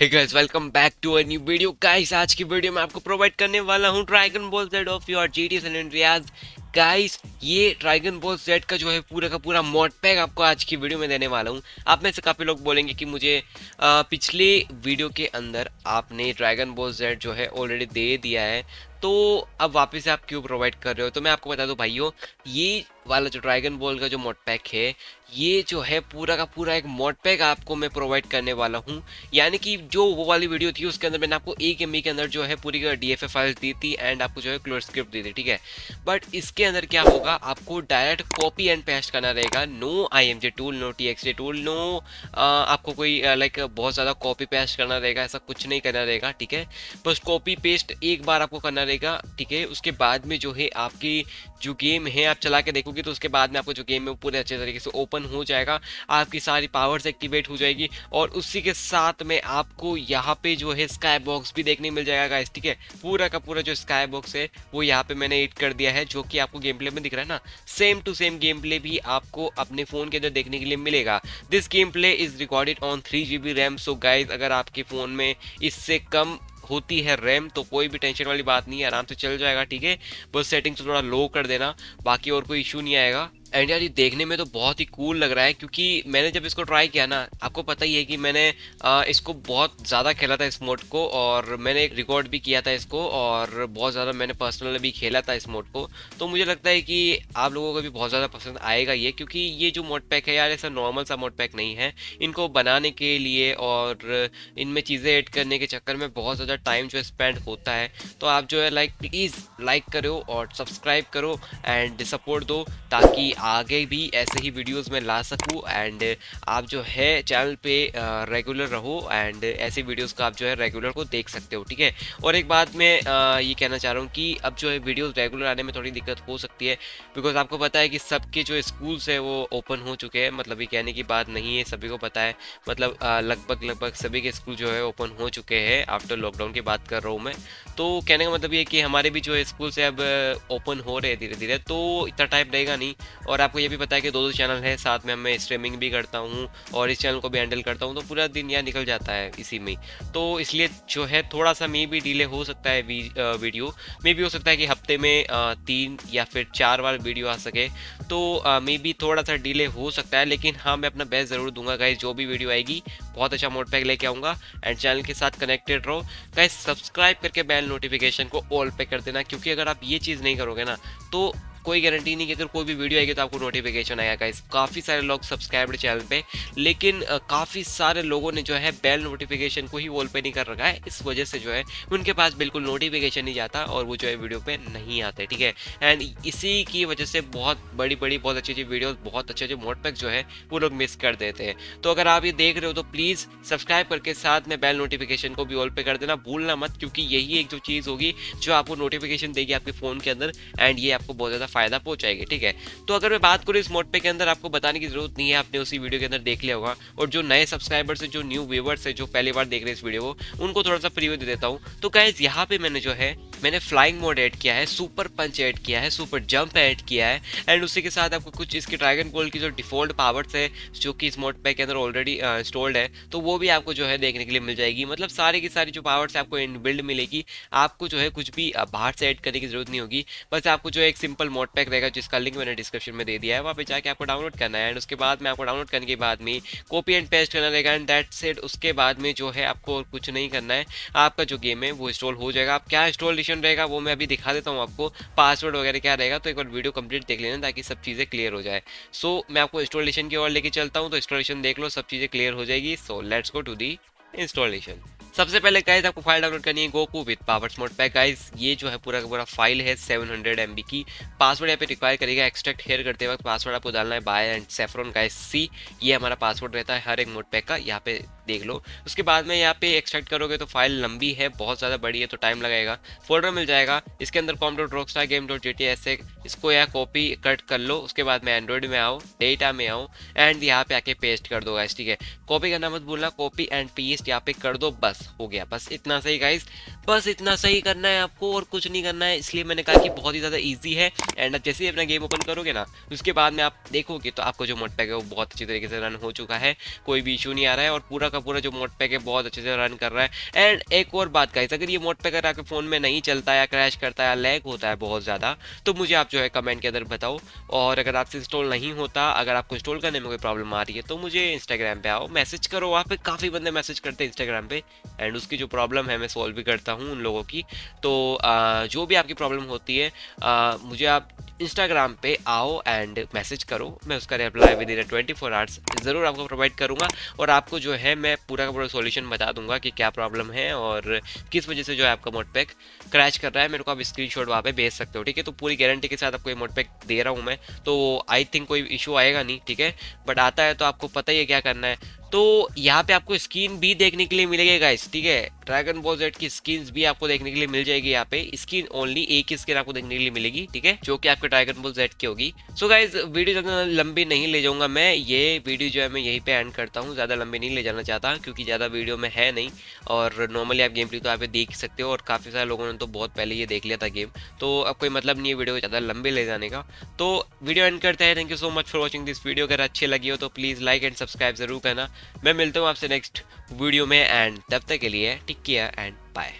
hey guys welcome back to a new video. Guys, आज की video में आपको प्रोवाइड करने वाला हूँ Dragon Ball Z of your GT and Andreas guys ये ड्रैगन बॉल जेड का जो है पूरा का पूरा मॉड पैक आपको आज की वीडियो में देने वाला हूँ। आप में से काफ़ी लोग बोलेंगे कि मुझे आ, पिछले वीडियो के अंदर आपने ड्रैगन बॉल जेड जो है ऑलरेडी दे दिया है। तो अब वापस से आप क्यों प्रोवाइड कर रहे हो। तो मैं आपको बता दूँ, भाइयों, ये वाला जो ड्रैगन बॉल का जो मोड पैक है, ये जो है पूरा का पूरा एक मोड पैक आपको मैं प्रोवाइड करने वाला हूँ। यानी कि जो वो वाली वीडियो थी, उसके अंदर मैंने आपको एक एम के अंदर जो है पूरी डी एफ़ फाइल्स दी थी एंड आपको जो है क्लोर स्क्रिप्ट दी थी, ठीक है? बट इसके अंदर क्या होगा, आपको डायरेक्ट कॉपी एंड पेस्ट करना रहेगा। No I M J tool no T X tool no आपको कोई लाइक बहुत ज़्यादा कॉपी पेस्ट करना रहेगा, ऐसा कुछ नहीं करना रहेगा, ठीक है? बस कॉपी पेस्ट एक बार आपको करना रहेगा ठीक है? उसके बाद में जो है आपकी जो गेम है, आप चला के देखोगे तो उसके बाद में आपको जो गेम है पूरे अच्छे तरीके से ओपन हो जाएगा। आपकी सारी पावर्स एक्टिवेट हो जाएगी और उसी के साथ में आपको यहाँ पे जो है स्काई बॉक्स भी देखने मिल जाएगा गाइस ठीक है? पूरा का पूरा जो स्काई बॉक्स है, वो यहाँ पे मैंने एड कर दिया है, जो कि आपको गेम प्ले में दिख रहा है ना? Same to same game play भी आपको अपने फ़ोन के अंदर देखने के लिए मिलेगा। This game play is recorded on three G B RAM so guys अगर आपके फ़ोन में इससे कम होती है रैम तो कोई भी टेंशन वाली बात नहीं है, आराम से चल जाएगा, ठीक है? बस सेटिंग्स थोड़ा लो कर देना, बाकी और कोई इशू नहीं आएगा। एंड यार ये देखने में तो बहुत ही कूल लग रहा है क्योंकि मैंने जब इसको ट्राई किया ना, आपको पता ही है कि मैंने इसको बहुत ज़्यादा खेला था इस मोड को और मैंने एक रिकॉर्ड भी किया था इसको और बहुत ज़्यादा मैंने पर्सनल भी खेला था इस मोड को। तो मुझे लगता है कि आप लोगों को भी बहुत ज़्यादा पसंद आएगा ये क्योंकि ये जो मोड पैक है यार, ऐसा नॉर्मल सा मोड पैक नहीं है। इनको बनाने के लिए और इनमें चीज़ें ऐड करने के चक्कर में बहुत ज़्यादा टाइम जो है स्पेंड होता है। तो आप जो है लाइक प्लीज़ लाइक करो और सब्सक्राइब करो एंड सपोर्ट दो ताकि आगे भी ऐसे ही वीडियोस में ला सकूँ एंड आप जो है चैनल पे रेगुलर रहो एंड ऐसे वीडियोस का आप जो है रेगुलर को देख सकते हो, ठीक है? और एक बात मैं ये कहना चाह रहा हूँ कि अब जो है वीडियोस रेगुलर आने में थोड़ी दिक्कत हो सकती है बिकॉज़ आपको पता है कि सबके जो स्कूल्स है वो ओपन हो चुके हैं मतलब ये कहने की बात नहीं है, सभी को पता है मतलब लगभग लगभग सभी के स्कूल जो है ओपन हो चुके हैं आफ्टर लॉकडाउन की बात कर रहा हूँ मैं। तो कहने का मतलब ये कि हमारे भी जो स्कूल से अब ओपन हो रहे हैं धीरे धीरे तो इतना टाइम रहेगा नहीं और आपको ये भी पता है कि दो दो चैनल है, साथ में मैं स्ट्रीमिंग भी करता हूँ और इस चैनल को भी हैंडल करता हूँ तो पूरा दिन यहाँ निकल जाता है इसी में। तो इसलिए जो है थोड़ा सा मे भी डिले हो सकता है वीडियो मे भी हो सकता है कि हफ़्ते में तीन या फिर चार बार वीडियो आ सके। तो मे भी थोड़ा सा डिले हो सकता है, लेकिन हाँ मैं अपना बेस्ट ज़रूर दूँगा। गाइज़ जो भी वीडियो आएगी, बहुत अच्छा मोड पैक लेके आऊँगा एंड चैनल के साथ कनेक्टेड रहो। गाइज़ सब्सक्राइब करके बेल नोटिफिकेशन को ऑल पे कर देना, क्योंकि अगर आप ये चीज़ नहीं करोगे ना तो कोई गारंटी नहीं कि अगर कोई भी वीडियो आएगी तो आपको नोटिफिकेशन आएगा गाइस काफ़ी सारे लोग सब्सक्राइब चैनल पे, लेकिन काफ़ी सारे लोगों ने जो है बेल नोटिफिकेशन को ही वॉल पे नहीं कर रखा है। इस वजह से जो है, उनके पास बिल्कुल नोटिफिकेशन नहीं जाता और वो जो है वीडियो पे नहीं आते, ठीक है? एंड इसी की वजह से बहुत बड़ी बड़ी, बहुत अच्छी अच्छी वीडियो बहुत अच्छे अच्छे मोड पैक जो है, वो लोग मिस कर देते हैं। तो अगर आप ये देख रहे हो तो प्लीज़ सब्सक्राइब करके साथ में बेल नोटिफिकेशन को भी ऑल पे कर देना। भूलना मत, क्योंकि यही एक जो चीज़ होगी जो आपको नोटिफिकेशन देगी आपके फ़ोन के अंदर एंड ये आपको बहुत ज़्यादा फ़ायदा पहुंचाएगी, ठीक है? तो अगर मैं बात करूँ इस मोड पे के अंदर, आपको बताने की ज़रूरत नहीं है, आपने उसी वीडियो के अंदर देख लिया होगा। और जो नए सब्सक्राइबर्स है, जो न्यू व्यूवर्स है, जो पहली बार देख रहे हैं इस वीडियो को, उनको थोड़ा सा प्रीव्यू दे देता हूँ। तो गाइज़ यहाँ पे मैंने जो है मैंने फ्लाइंग मोड ऐड किया है सुपर पंच ऐड किया है सुपर जंप ऐड किया है एंड उसी के साथ आपको कुछ इसके ड्रैगन गोल्ड की जो डिफ़ॉल्ट पावर्स है, जो कि इस मोड पैक के अंदर ऑलरेडी इंस्टॉल्ड है तो वो भी आपको जो है देखने के लिए मिल जाएगी। मतलब सारी की सारी जो पावर्स आपको इन बिल्ड मिलेगी। आपको जो है कुछ भी बाहर से ऐड करने की ज़रूरत नहीं होगी। बस आपको जो है एक सिंपल मोड पैक रहेगा, जिसका लिंक मैंने डिस्क्रिप्शन में दे दिया है। वहाँ पर जाकर आपको डाउनलोड करना है एंड उसके बाद में आपको डाउनलोड करने के बाद में कॉपी एंड पेस्ट करना रहेगा एंड दैट सेट उसके बाद में जो है आपको कुछ नहीं करना है। आपका जो गेम है, वो इंस्टॉल हो जाएगा। आप क्या इंस्टॉलेशन रहेगा वो मैं अभी दिखा देता हूँ आपको पासवर्ड वगैरह क्या रहेगा तो एक बार वीडियो कंप्लीट देख लेना ताकि सब चीज़ें क्लियर हो जाए। सो so, मैं आपको इंस्टॉलेशन की ओर लेके चलता हूँ तो इंस्टॉलेशन देख लो सब चीज़ें क्लियर हो जाएगी। So let's go to the installation सबसे पहले गाइज़ आपको फ़ाइल डाउनलोड करनी है गोकू विद पावर स्मोट पैक गाइज़ ये जो है पूरा का पूरा फ़ाइल है 700 हंड्रेड की। पासवर्ड यहाँ पे रिक्वायर करेगा एक्सट्रैक्ट हेयर करते वक्त। पासवर्ड आपको डालना है bye and saffron guys see ये हमारा पासवर्ड रहता है हर एक मोड पैक का। यहाँ पे देख लो। उसके बाद में यहाँ पे एक्सट्रैक्ट करोगे तो फ़ाइल लंबी है, बहुत ज़्यादा बड़ी है तो टाइम लगेगा। फोल्डर मिल जाएगा। इसके अंदर com dot rock game dot G ऐसे इसको यहाँ कॉपी कट कर लो। उसके बाद में एंड्रॉइड में आओ डेटा में आओ एंड यहाँ पे आके पेस्ट कर दो गाइस ठीक है? कॉपी करना मत भूलना कॉपी एंड पेस्ट यहाँ पे कर दो, बस, हो गया। बस इतना सही गाइस बस इतना सही करना है आपको और कुछ नहीं करना है। इसलिए मैंने कहा कि बहुत ही ज़्यादा ईजी है एंड जैसे ही अपना गेम ओपन करोगे ना, उसके बाद में आप देखोगे तो आपको जो मोड पैक है वो बहुत अच्छी तरीके से रन हो चुका है। कोई भी इशू नहीं आ रहा है और पूरा का पूरा जो मोड पैक है, बहुत अच्छे से रन कर रहा है। एंड एक और बात गाइस अगर ये मोड पैक अगर आपके फ़ोन में नहीं चलता या क्रैश करता है या लैग होता है बहुत ज़्यादा तो मुझे आप जो है कमेंट के अंदर बताओ। और अगर आपसे इंस्टॉल नहीं होता, अगर आपको इंस्टॉल करने में कोई प्रॉब्लम आ रही है तो मुझे इंस्टाग्राम पे आओ मैसेज करो वहाँ पे काफ़ी बंदे मैसेज करते हैं इंस्टाग्राम पे। एंड उसकी जो प्रॉब्लम है, मैं सॉल्व भी करता हूँ उन लोगों की। तो जो भी आपकी प्रॉब्लम होती है मुझे आप इंस्टाग्राम पे आओ एंड मैसेज करो। मैं उसका reply within twenty four hours ज़रूर आपको प्रोवाइड करूँगा। और आपको जो है, मैं पूरा का पूरा सॉल्यूशन बता दूँगा कि क्या प्रॉब्लम है और किस वजह से जो है आपका मोड क्रैच कर रहा है। मेरे को आप स्क्रीन शॉट वहाँ पर भेज सकते हो, ठीक है? तो पूरी गारंटी के साथ आपको ये मोटपैक दे रहा हूँ मैं। तो आई थिंक कोई इशू आएगा नहीं, ठीक है? बट आता है तो आपको पता ही है क्या करना है। तो यहाँ पे आपको स्किन भी देखने के लिए मिलेगी गाइस ठीक है? ड्रैगन बॉल जेड की स्किन भी आपको देखने के लिए मिल जाएगी यहाँ पे। स्किन ओनली एक ही स्किन आपको देखने के लिए मिलेगी, ठीक है? जो कि आपके ड्रैगन बॉल जेड की होगी। सो गाइज़ वीडियो ज़्यादा लंबी नहीं ले जाऊँगा मैं। ये वीडियो जो है मैं यहीं पे एंड करता हूँ। ज़्यादा लंबी नहीं ले जाना चाहता, क्योंकि ज़्यादा वीडियो में है नहीं। और नॉर्मली आप गेम प्ले तो आप देख सकते हो, और काफ़ी सारे लोगों ने तो बहुत पहले ये देख लिया था गेम तो अब कोई मतलब नहीं है वीडियो को ज़्यादा लंबे ले जाने का। तो वीडियो एंड करते हैं। Thank you so much for watching this video अगर अच्छी लगी हो तो प्लीज़ लाइक एंड सब्सक्राइब ज़रूर करना। मैं मिलता हूँ आपसे नेक्स्ट वीडियो में एंड तब तक के लिए टिक केयर एंड बाय